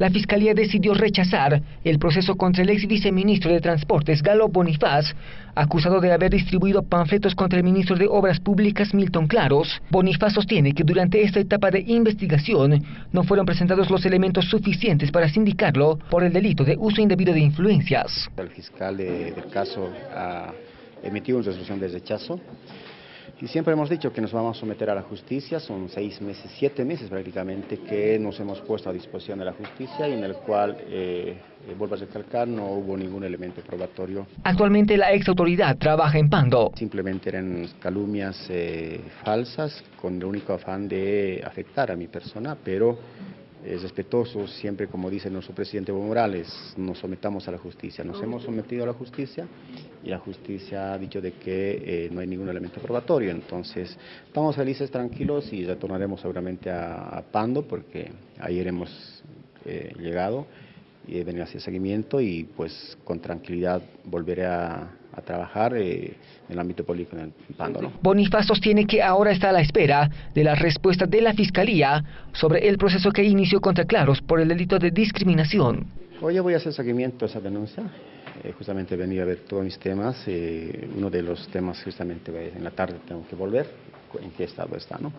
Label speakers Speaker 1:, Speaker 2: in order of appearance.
Speaker 1: La Fiscalía decidió rechazar el proceso contra el ex viceministro de Transportes, Galo Bonifaz, acusado de haber distribuido panfletos contra el ministro de Obras Públicas, Milton Claros. Bonifaz sostiene que durante esta etapa de investigación no fueron presentados los elementos suficientes para sindicarlo por el delito de uso indebido de influencias.
Speaker 2: El fiscal del caso ha emitido una resolución de rechazo y siempre hemos dicho que nos vamos a someter a la justicia, son seis meses, siete meses prácticamente que nos hemos puesto a disposición de la justicia y en el cual, eh, eh vuelvo a recalcar, no hubo ningún elemento probatorio.
Speaker 1: Actualmente la ex autoridad trabaja en Pando.
Speaker 2: Simplemente eran calumnias eh, falsas con el único afán de afectar a mi persona, pero es respetuoso, siempre como dice nuestro presidente Evo Morales, nos sometamos a la justicia. Nos hemos sometido a la justicia y la justicia ha dicho de que eh, no hay ningún elemento probatorio. Entonces, estamos felices, tranquilos y retornaremos seguramente a, Pando porque ayer hemos eh, llegado y he venido a hacer seguimiento y pues con tranquilidad volveré a, trabajar eh, en el ámbito político en el Pando. ¿no?
Speaker 1: Bonifaz sostiene que ahora está a la espera de la respuesta de la Fiscalía sobre el proceso que inició contra Claros por el delito de discriminación.
Speaker 2: Hoy voy a hacer seguimiento a esa denuncia. Eh, justamente venía a ver todos mis temas. Eh, uno de los temas justamente en la tarde tengo que volver. ¿En qué estado está? ¿no?